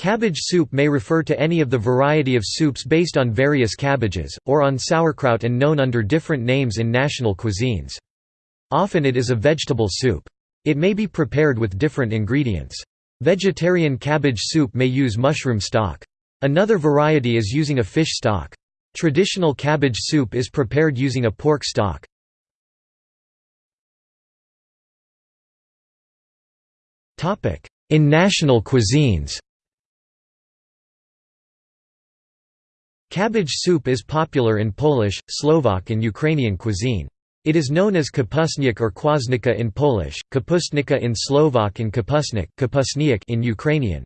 Cabbage soup may refer to any of the variety of soups based on various cabbages, or on sauerkraut and known under different names in national cuisines. Often it is a vegetable soup. It may be prepared with different ingredients. Vegetarian cabbage soup may use mushroom stock. Another variety is using a fish stock. Traditional cabbage soup is prepared using a pork stock. In national cuisines Cabbage soup is popular in Polish, Slovak and Ukrainian cuisine. It is known as kapusniak or kwasnica in Polish, kapustnica in Slovak and kapusniak in Ukrainian.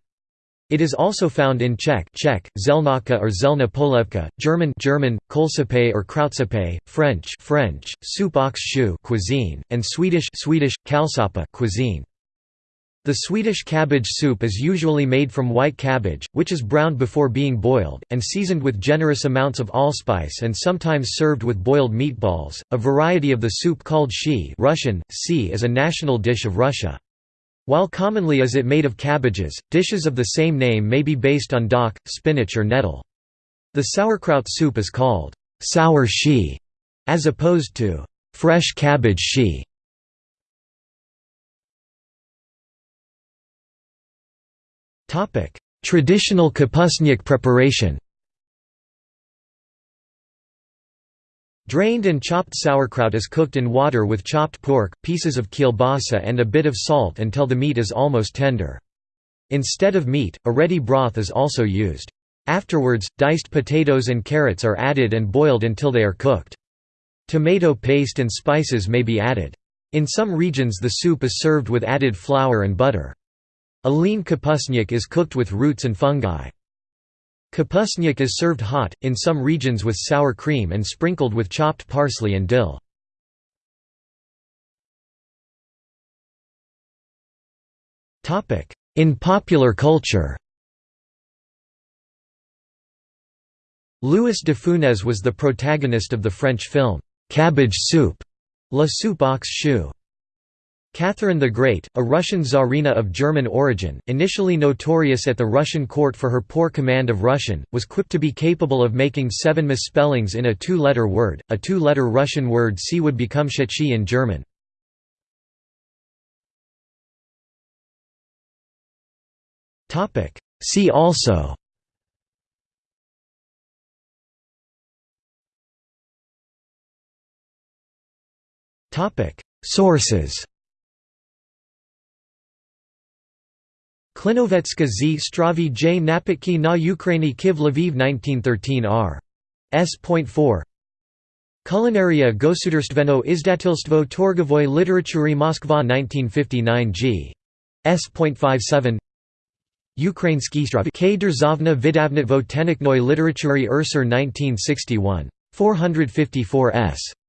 It is also found in Czech, Czech, zelnaka or zelna polevka, German, German, Kohlsuppe or Krautsuppe, French, French, soup choux cuisine, and Swedish, Swedish, cuisine. The Swedish cabbage soup is usually made from white cabbage, which is browned before being boiled, and seasoned with generous amounts of allspice and sometimes served with boiled meatballs. A variety of the soup called shchi Russian, si is a national dish of Russia. While commonly is it made of cabbages, dishes of the same name may be based on dock, spinach or nettle. The sauerkraut soup is called sour shchi, as opposed to fresh cabbage shchi. Traditional kapusniak preparation Drained and chopped sauerkraut is cooked in water with chopped pork, pieces of kielbasa and a bit of salt until the meat is almost tender. Instead of meat, a ready broth is also used. Afterwards, diced potatoes and carrots are added and boiled until they are cooked. Tomato paste and spices may be added. In some regions the soup is served with added flour and butter. A lean kapusniak is cooked with roots and fungi. Kapusniak is served hot, in some regions with sour cream and sprinkled with chopped parsley and dill. In popular culture Louis de Funès was the protagonist of the French film, "'Cabbage Soup' La Soupe aux choux. Catherine the Great, a Russian czarina of German origin, initially notorious at the Russian court for her poor command of Russian, was quick to be capable of making seven misspellings in a two-letter word. A two-letter Russian word C would become shechi in German. See also Sources Klinovetska z Stravi J Napitki na Ukraini Kiv Lviv 1913 r. S.4 Kulinaria Gosudarstveno izdatilstvo Torgovoy Literatury Moskva 1959 g. S.57 Ukrainsky Stravi K. Derzavna Vidavnitvo Teniknoy Literatury Ursur 1961. 454 s.